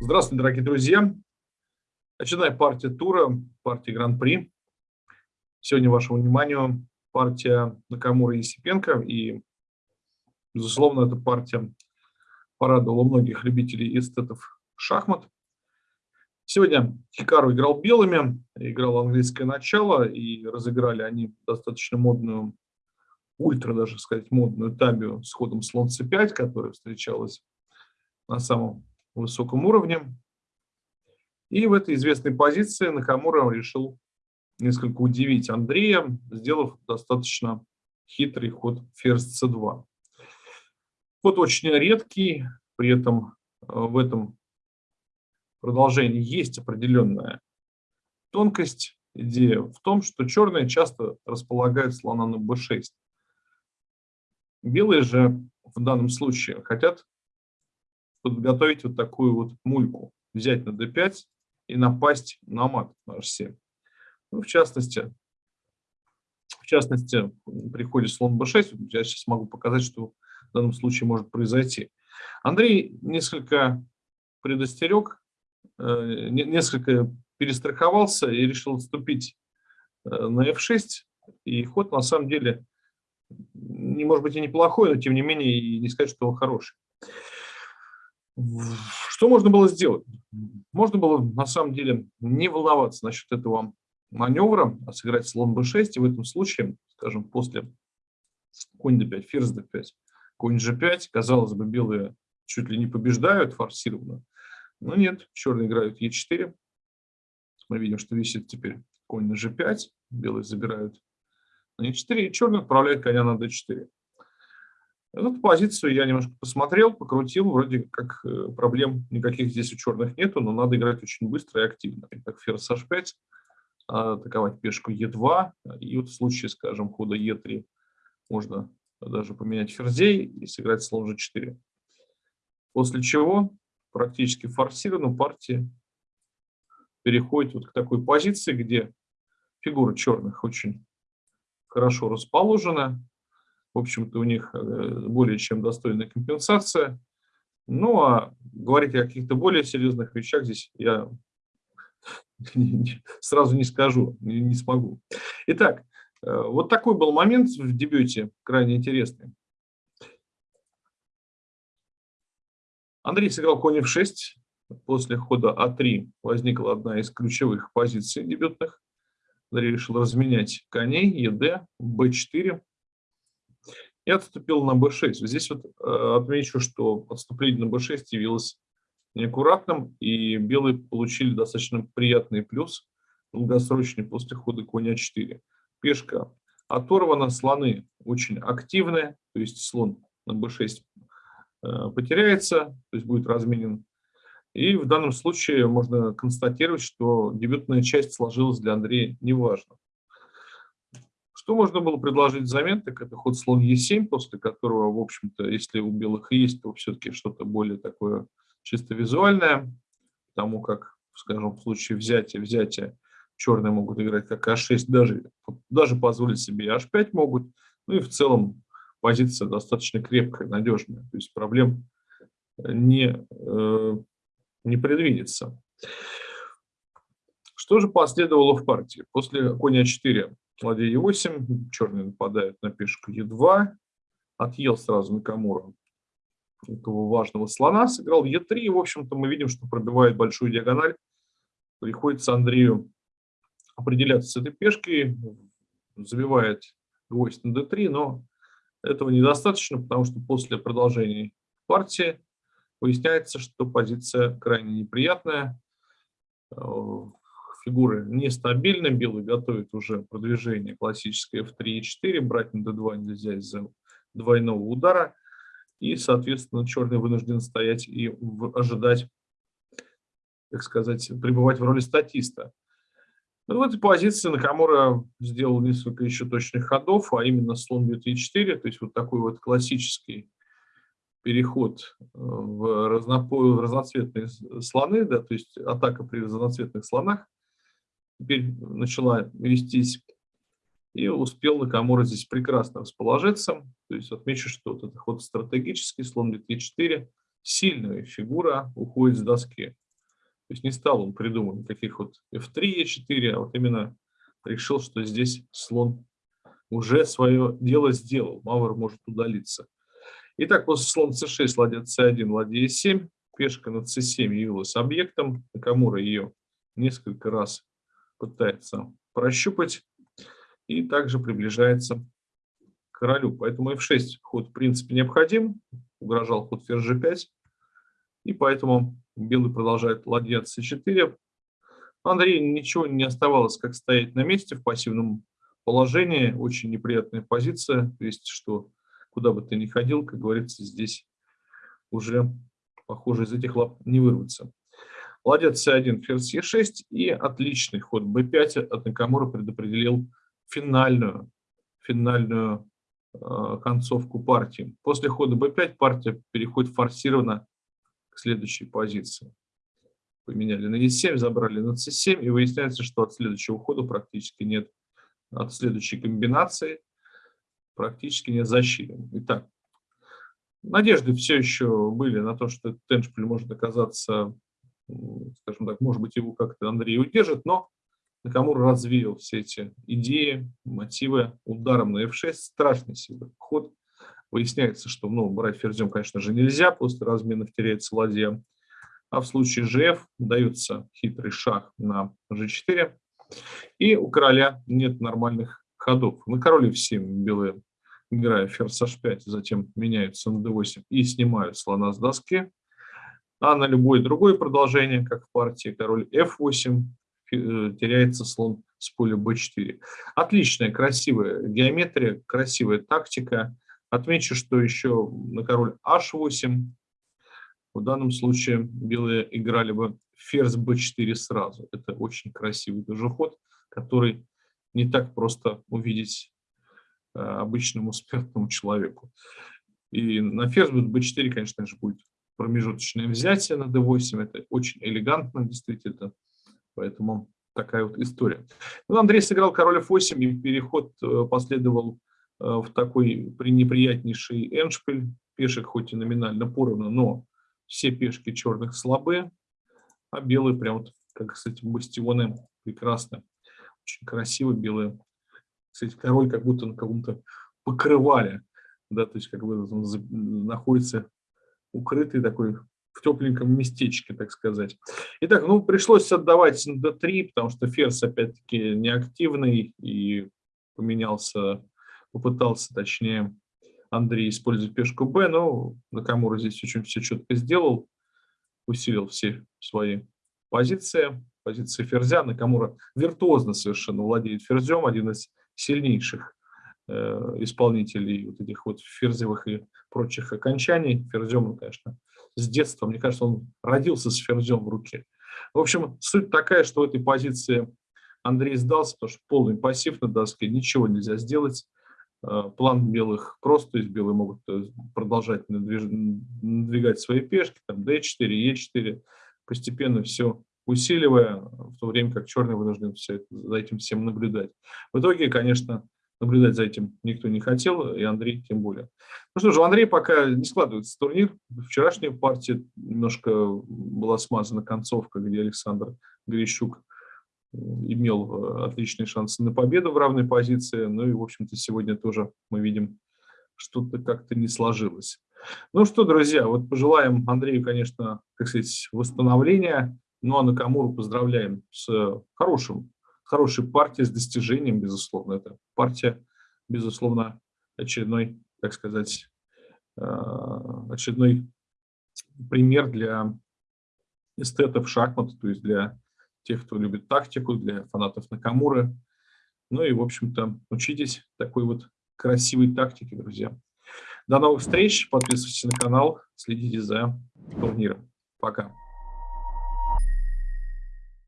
Здравствуйте, дорогие друзья. Очередная партия тура, партия Гран-при. Сегодня вашему вниманию партия Накамура и Есипенко. И, безусловно, эта партия порадовала многих любителей эстетов шахмат. Сегодня Хикару играл белыми, играл английское начало, и разыграли они достаточно модную, ультра даже сказать, модную табию с ходом слон c5, которая встречалась на самом высоком уровне. И в этой известной позиции Накамура решил несколько удивить Андрея, сделав достаточно хитрый ход ферзь c2. Ход очень редкий, при этом э, в этом продолжении есть определенная тонкость. Идея в том, что черные часто располагают слона на b6. Белые же в данном случае хотят подготовить вот такую вот мульку, взять на d5 и напасть на мат на h7. Ну, в частности, в частности, при ходе слон b6, я сейчас могу показать, что в данном случае может произойти. Андрей несколько предостерег, э, несколько перестраховался и решил отступить э, на f6. И ход на самом деле, не может быть и неплохой, но тем не менее и не сказать, что он хороший. Что можно было сделать? Можно было на самом деле не волноваться насчет этого маневра, а сыграть слон b6, и в этом случае, скажем, после конь d5, ферзь d5, конь g5, казалось бы, белые чуть ли не побеждают форсированно, но нет, черные играют e4, мы видим, что висит теперь конь на g5, белые забирают на e4, и черный отправляет коня на d4. Эту позицию я немножко посмотрел, покрутил, вроде как э, проблем никаких здесь у черных нету, но надо играть очень быстро и активно. Итак, ферзь h5, атаковать пешку e2, и вот в случае, скажем, хода e3 можно даже поменять ферзей и сыграть слон g4. После чего практически форсированно партия переходит вот к такой позиции, где фигура черных очень хорошо расположена, в общем-то, у них э, более чем достойная компенсация. Ну, а говорить о каких-то более серьезных вещах здесь я сразу не скажу, не смогу. Итак, э, вот такой был момент в дебюте, крайне интересный. Андрей сыграл конь f6. После хода а3 возникла одна из ключевых позиций дебютных. Андрей решил разменять коней, ед, b4 и отступил на b6. Здесь вот э, отмечу, что отступление на b6 явилось неаккуратным, и белые получили достаточно приятный плюс долгосрочный после хода коня 4. Пешка оторвана, слоны очень активные, то есть слон на b6 э, потеряется, то есть будет разменен. И в данном случае можно констатировать, что дебютная часть сложилась для Андрея неважно. Что можно было предложить взамен, так это ход слон Е7, после которого, в общем-то, если у белых есть, то все-таки что-то более такое чисто визуальное, потому как, скажем, в случае взятия, взятия черные могут играть как А6, даже, даже позволить себе H5 могут, ну и в целом позиция достаточно крепкая, надежная, то есть проблем не, э, не предвидится. Что же последовало в партии? После коня 4 ладья Е8, черные нападают на пешку Е2, отъел сразу на Камуру этого важного слона, сыграл Е3, и, в общем-то, мы видим, что пробивает большую диагональ. Приходится Андрею определяться с этой пешкой, забивает гвоздь на d3, но этого недостаточно, потому что после продолжения партии выясняется, что позиция крайне неприятная, э, фигуры нестабильны, белый готовит уже продвижение классическое f3 и 4, брать на d2 нельзя из-за двойного удара, и, соответственно, черный вынужден стоять и ожидать, так сказать, пребывать в роли статиста. Ну, в этой позиции Накамура сделал несколько еще точных ходов, а именно слон бьет e4, то есть вот такой вот классический переход э, в, разнопо... в разноцветные слоны, да, то есть атака при разноцветных слонах теперь начала вестись, и успел Накамура здесь прекрасно расположиться. То есть отмечу, что вот этот ход стратегический, слон бьет e4, сильная фигура уходит с доски. есть не стал он придумывать никаких вот f3, e4, а вот именно решил, что здесь слон уже свое дело сделал. Мавр может удалиться. Итак, после слон c6, ладья c1, ладья e7, пешка на c7 явилась объектом. Накамура ее несколько раз пытается прощупать и также приближается к королю. Поэтому f6 ход в принципе необходим. Угрожал ход ферзь g5. И поэтому белый продолжает ладья c4. Андрей ничего не оставалось, как стоять на месте в пассивном положении. Очень неприятная позиция. То есть, что куда бы ты ни ходил, как говорится, здесь уже, похоже, из этих лап не вырваться. Ладья c1, ферзь e6 и отличный ход b5 от Накамура предопределил финальную, финальную э, концовку партии. После хода b5 партия переходит форсированно к следующей позиции. Поменяли на e7, забрали на c7, и выясняется, что от следующего хода практически нет, от следующей комбинации практически нет защиты. Итак, надежды все еще были на то, что этот эншпиль может оказаться, скажем так, может быть, его как-то Андрей удержит, но Накамура развеял все эти идеи, мотивы ударом на f6, страшный себе ход. Выясняется, что ну, брать ферзем, конечно же, нельзя, после разменов теряется ладья. А в случае gf дается хитрый шаг на g4, и у короля нет нормальных ходов. На короле f7 белые, играя ферзь h5, затем меняются на d8 и снимают слона с доски. А на любое другое продолжение, как в партии король f8, э, теряется слон с поля b4. Отличная, красивая геометрия, красивая тактика. Отмечу, что еще на король h8 в данном случае белые играли бы ферзь b4 сразу. Это очень красивый тоже ход, который не так просто увидеть э, обычному смертному человеку. И на ферзь b4, конечно же, будет промежуточное взятие на d8. Это очень элегантно, действительно. Поэтому такая вот история. Ну, Андрей сыграл король f8, и переход э, последовал Э, в такой неприятнейший эншпиль. Пешек хоть и номинально поровну, но все пешки черных слабые, а белые прям вот, как, кстати, бастионы прекрасно. Очень красиво белые. Кстати, король как будто на каком-то покрывале, да, то есть как бы находится укрытый такой в тепленьком местечке, так сказать. Итак, ну, пришлось отдавать на d3, потому что ферзь, опять-таки, неактивный и поменялся попытался, точнее, Андрей использовать пешку Б, но Накамура здесь очень все четко сделал, усилил все свои позиции, позиции ферзя. Накамура виртуозно совершенно владеет ферзем, один из сильнейших исполнителей вот этих вот ферзевых и прочих окончаний. Ферзем, ну, конечно, с детства, мне кажется, он родился с ферзем в руке. В общем, суть такая, что в этой позиции Андрей сдался, потому что полный пассив на доске, ничего нельзя сделать. Э, план белых прост, то есть белые могут э, продолжать надвигать свои пешки, там d4, e4, постепенно все усиливая, в то время как черные вынуждены все это, за этим всем наблюдать. В итоге, конечно, наблюдать за этим никто не хотел, и Андрей тем более. Ну что же, у Андрея пока не складывается турнир. Вчерашняя партия немножко была смазана концовка, где Александр Грищук имел э, отличные шансы на победу в равной позиции. Ну и, в общем-то, сегодня тоже мы видим, что-то как-то не сложилось. Ну что, друзья, вот пожелаем Андрею, конечно, как сказать, восстановления. Ну а Накамуру поздравляем с хорошим, хорошей партией, с достижением, безусловно. Это партия, безусловно, очередной, так сказать, э, очередной пример для эстетов шахмат, то есть для тех, кто любит тактику, для фанатов Накамуры. Ну и, в общем-то, учитесь такой вот красивой тактике, друзья. До новых встреч, подписывайтесь на канал, следите за турниром. Пока.